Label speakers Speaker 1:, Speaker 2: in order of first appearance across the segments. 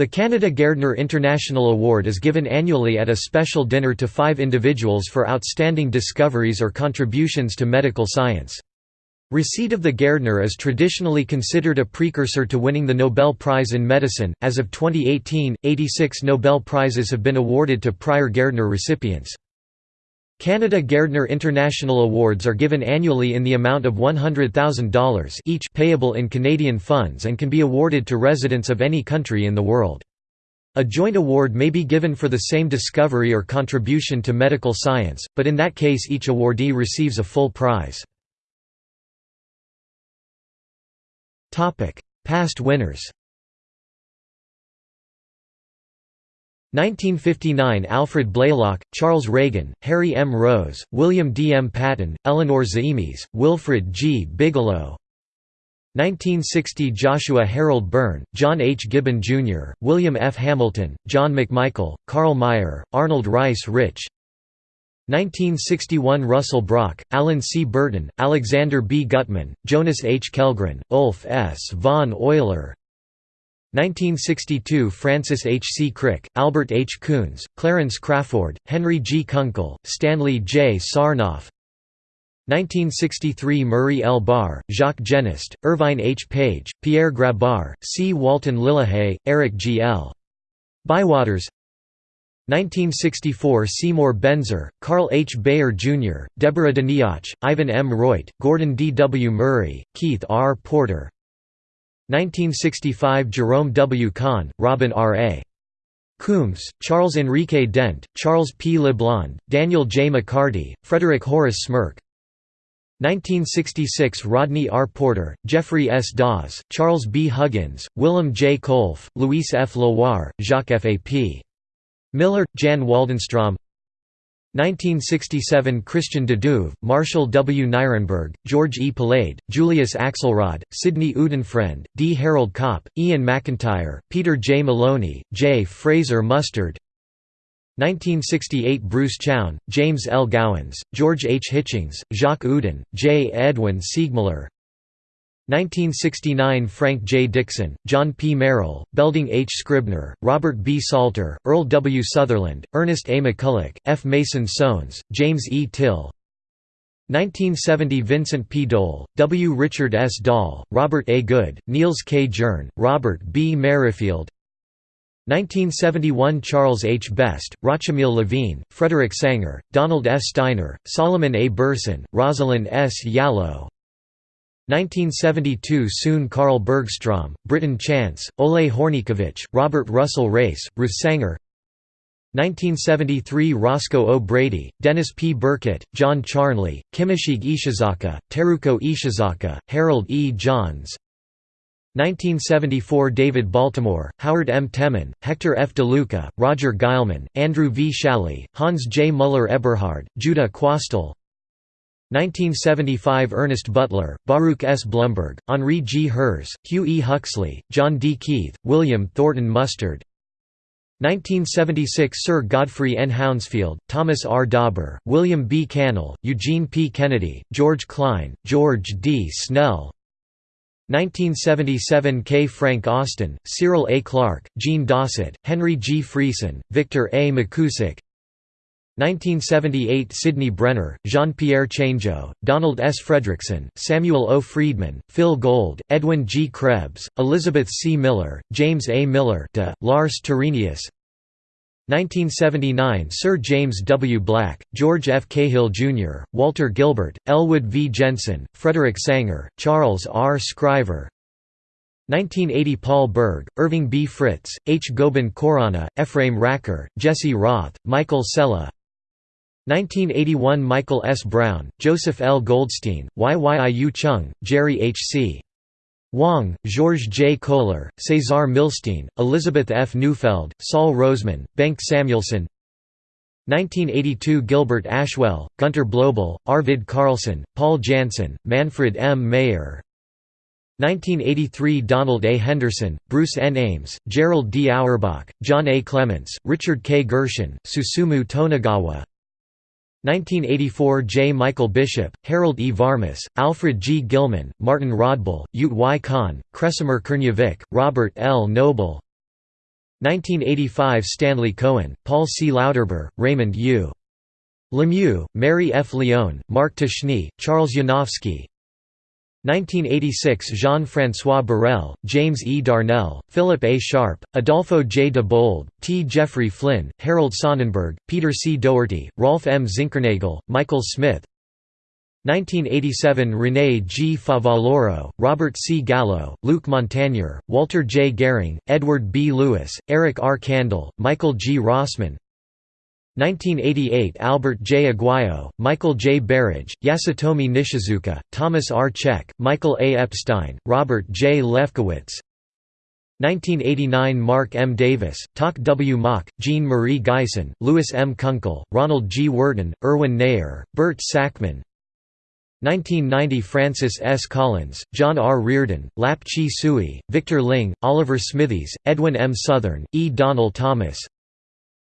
Speaker 1: The Canada Gairdner International Award is given annually at a special dinner to five individuals for outstanding discoveries or contributions to medical science. Receipt of the Gairdner is traditionally considered a precursor to winning the Nobel Prize in Medicine. As of 2018, 86 Nobel Prizes have been awarded to prior Gairdner recipients. Canada Gairdner International Awards are given annually in the amount of $100,000 each payable in Canadian funds and can be awarded to residents of any country in the world. A joint award may be given for the same discovery or contribution to medical science, but in that case each awardee receives a full prize. Past winners 1959 Alfred Blalock, Charles Ragan, Harry M. Rose, William D. M. Paton, Eleanor Zaimis, Wilfred G. Bigelow 1960 Joshua Harold Burn, John H. Gibbon, Jr., William F. Hamilton, John McMichael, Carl Meyer, Arnold Rice Rich 1961 Russell Brock, Alan C. Burton, Alexander B. Gutman, Jonas H. Kellgren, Ulf S. von Euler 1962 Francis H. C. Crick, Albert H. Coons, Clarence Crafoord, Henry G. Kunkel, Stanley J. Sarnoff 1963 Murray L. Barr, Jacques Genest, Irvine H. Page, Pierre Grabar, C. Walton Lillehei, Eric G. L. Bywaters 1964 Seymour Benzer, Carl H. Beyer Jr., Deborah Doniach, Ivan M. Reut, Gordon D. W. Murray, Keith R. Porter 1965 Jerome W. Kahn, Robin R. A. Coombs, Charles Enrique Dent, Charles P. LeBlond, Daniel J. McCarty, Frederick Horace Smirk 1966 Rodney R. Porter, Jeffrey S. Dawes, Charles B. Huggins, Willem J. Kolff, Luis F. Leloir, Jacques F. A. P. Miller, Jan Waldenstrom 1967 Christian de Duve, Marshall W. Nirenberg, George E. Palade, Julius Axelrod, Sidney Udenfriend, D. Harold Copp, Ian McIntyre, Peter J. Moloney, J. Fraser Mustard 1968 Bruce Chown, James L. Gowans, George H. Hitchings, Jacques Oudin, J. Edwin Seegmiller 1969 Frank J. Dixon, John P. Merrill, Belding H. Scribner, Robert B. Salter, Earl W. Sutherland, Ernest A. McCulloch, F. Mason Sones, James E. Till 1970 Vincent P. Dole, W. Richard S. Doll, Robert A. Good, Niels K. Jerne, Robert B. Merrifield 1971 Charles H. Best, Rachmiel Levine, Frederick Sanger, Donald S. Steiner, Solomon A. Berson, Rosalyn S. Yalow 1972 Sune Carl Bergstrom, Britton Chance, Ole Hornykiewicz, Robert Russell Race, Ruth Sanger 1973 Roscoe O. Brady, Dennis P. Burkitt, John Charnley, Kimishige Ishizaka, Teruko Ishizaka, Harold E. Johns 1974 David Baltimore, Howard M. Temin, Hector F. DeLuca, Roger Guillemin, Andrew V. Schally, Hans J. Muller-Eberhard, Judah Quastel 1975 Ernest Beutler, Baruch S. Blumberg, Henri G. Hers, Hugh E. Huxley, John D. Keith, William Thornton Mustard 1976 Sir Godfrey N. Hounsfield, Thomas R. Dawber, William B. Kannel, Eugene P. Kennedy, George Klein, George D. Snell 1977 K. Frank Austen, Cyril A. Clarke, Jean Dausset, Henry G. Friesen, Victor A. McKusick 1978 Sidney Brenner, Jean-Pierre Changeux, Donald S. Fredrickson, Samuel O. Freedman, Phil Gold, Edwin G. Krebs, Elizabeth C. Miller, James A. Miller de, Lars Terenius 1979 Sir James W. Black, George F. Cahill, Jr., Walter Gilbert, Elwood V. Jensen, Frederick Sanger, Charles R. Scriver 1980 Paul Berg, Irving B. Fritz, H. Gobind Khorana, Ephraim Racker, Jesse Roth, Michael Sela 1981 Michael S. Brown, Joseph L. Goldstein, Yiu Chung, Jerry H. C. Wong, George J. Kohler, Cesar Milstein, Elizabeth F. Neufeld, Saul Roseman, Bengt Samuelsson 1982 Gilbert Ashwell, Gunter Blobel, Arvid Carlsson, Paul Janssen, Manfred M. Mayer 1983 Donald A. Henderson, Bruce N. Ames, Gerald D. Aurbach, John A. Clements, Richard K. Gershon, Susumu Tonegawa 1984 J. Michael Bishop, Harold E. Varmus, Alfred G. Gilman, Martin Rodbell, Ute Y. Kahn, Kresimir Krnjevic, Robert L. Noble 1985 Stanley Cohen, Paul C. Lauterbur, Raymond U. Lemieux, Mary F. Lyon, Mark Ptashne, Charles Yanofsky 1986 Jean-François Borel, James E. Darnell, Philip A. Sharp, Adolfo J. de Bold, T. Jeffrey Flynn, Harold Sonnenberg, Peter C. Doherty, Rolf M. Zinkernagel, Michael Smith 1987 René G. Favaloro, Robert C. Gallo, Luc Montagnier, Walter J. Gehring, Edward B. Lewis, Eric R. Kandel, Michael G. Rossmann 1988 Albert J. Aguayo, Michael J. Berridge, Yasutomi Nishizuka, Thomas R. Cech, Michael A. Epstein, Robert J. Lefkowitz 1989 Mark M. Davis, Tak W. Mak, Jean Marie Geisen, Louis M. Kunkel, Ronald G. Worton, Erwin Neher, Bert Sakmann 1990 Francis S. Collins, John R. Riordan, Lap Chi Sui, Victor Ling, Oliver Smithies, Edwin M. Southern, E. Donald Thomas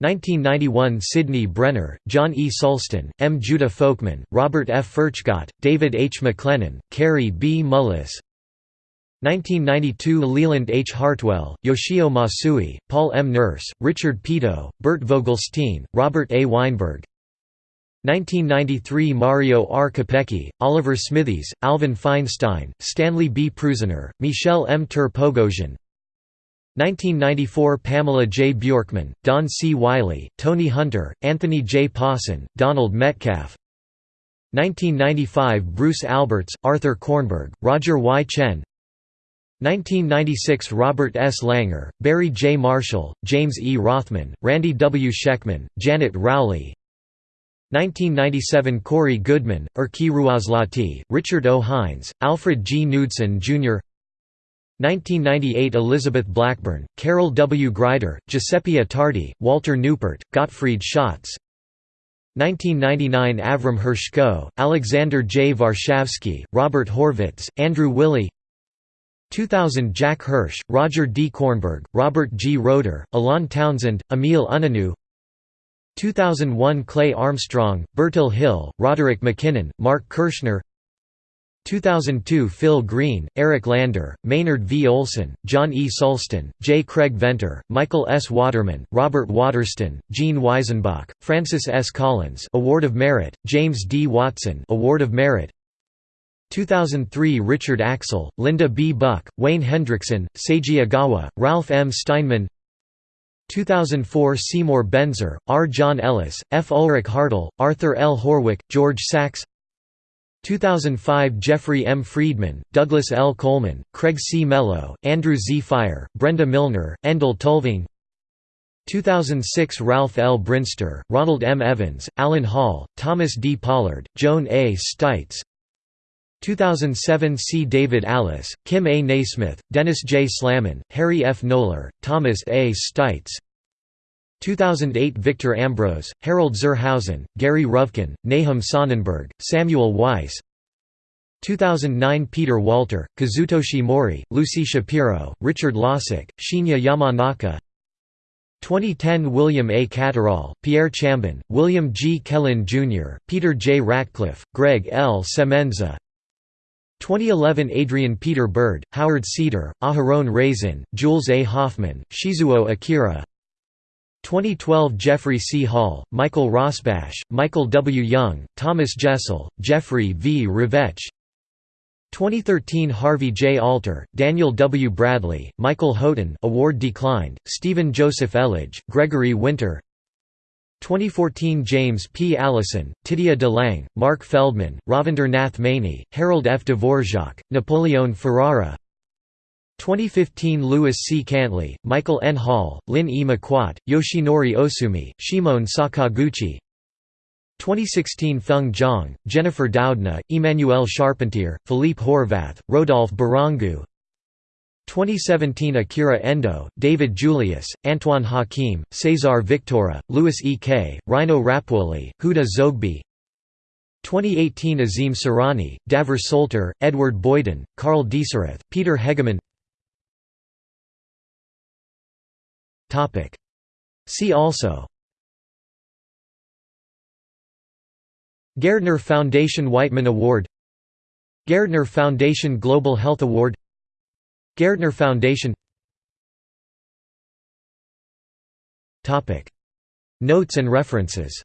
Speaker 1: 1991 Sidney Brenner, John E. Sulston, M. Judah Folkman, Robert F. Furchgott, David H. MacLennan, Kary B. Mullis 1992 Leland H. Hartwell, Yoshio Masui, Paul M. Nurse, Richard Peto, Bert Vogelstein, Robert A. Weinberg 1993 Mario R. Capecchi, Oliver Smithies, Alvin Feinstein, Stanley B. Prusiner, Michel M. Ter 1994 Pamela J. Bjorkman, Don C. Wiley, Tony Hunter, Anthony J. Pawson, Donald Metcalf 1995 Bruce Alberts, Arthur Kornberg, Roger Y. Tsien 1996 Robert S. Langer, Barry J. Marshall, James E. Rothman, Randy W. Schekman, Janet Rowley 1997 Corey Goodman, Erkki Ruoslahti, Richard O. Hynes, Alfred G. Knudson, Jr. 1998 Elizabeth Blackburn, Carol W. Greider, Giuseppe Attardi, Walter Neupert, Gottfried Schatz 1999 Avram Hershko, Alexander J. Varshavsky, Robert Horvitz, Andrew Wyllie 2000 Jack Hirsh, Roger D. Kornberg, Robert G. Roeder, Alon Townsend, Emil Unanue 2001 Clay Armstrong, Bertil Hille, Roderick MacKinnon, Mark Kirschner 2002 Phil Green, Eric Lander, Maynard V. Olson, John E. Sulston, J. Craig Venter, Michael S. Waterman, Robert Waterston, Gene Weissenbach, Francis S. Collins Award of Merit, James D. Watson Award of Merit 2003 Richard Axel, Linda B. Buck, Wayne Hendrickson, Seiji Ogawa, Ralph M. Steinman 2004 Seymour Benzer, R. John Ellis, F. Ulrich Hartl, Arthur L. Horwich, George Sachs 2005 Jeffrey M. Friedman, Douglas L. Coleman, Craig C. Mello, Andrew Z. Fire, Brenda Milner, Endel Tulving 2006 Ralph L. Brinster, Ronald M. Evans, Alan Hall, Thomas D. Pollard, Joan A. Steitz 2007 C. David Allis, Kim A. Nasmyth, Dennis J. Slamon, Harry F. Noller, Thomas A. Steitz 2008 Victor Ambros, Harold zur Hausen, Gary Ruvkun, Nahum Sonenberg, Samuel Weiss 2009 Peter Walter, Kazutoshi Mori, Lucy Shapiro, Richard Losick, Shinya Yamanaka 2010 William A. Catterall, Pierre Chambon, William G. Kaelin Jr., Peter J. Ratcliffe, Greg L. Semenza 2011 Adrian Peter Bird, Howard Cedar, Aharon Razin, Jules A. Hoffmann, Shizuo Akira 2012 Jeffrey C. Hall, Michael Rosbash, Michael W. Young, Thomas Jessell, Jeffrey V. Ravetch 2013 Harvey J. Alter, Daniel W. Bradley, Michael Houghton award declined, Stephen Joseph Elledge, Gregory Winter 2014 James P. Allison, Titia DeLange, Mark Feldmann, Ravinder Nath Maini, Harold F. Dvorak, Napoleon Ferrara 2015 Louis C. Cantley, Michael N. Hall, Lynne E. Maquat, Yoshinori Ohsumi, Shimon Sakaguchi 2016 Feng Zhang, Jennifer Doudna, Emmanuelle Charpentier, Philippe Horvath, Rodolphe Barrangou 2017 Akira Endo, David Julius, Antoine Hakim, Cesar Victora, Louis E. Kay, Rino Rappuoli, Huda Zoghbi 2018 Azim Surani, Davor Solter, Edward Boyden, Carl Deisseroth, Peter Hegemann See also Gairdner Foundation Wightman Award Gairdner Foundation Global Health Award Gairdner Foundation Topic. Notes and references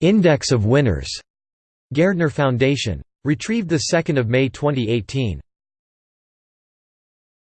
Speaker 1: Index of winners. Gairdner Foundation. Retrieved 2 May 2018.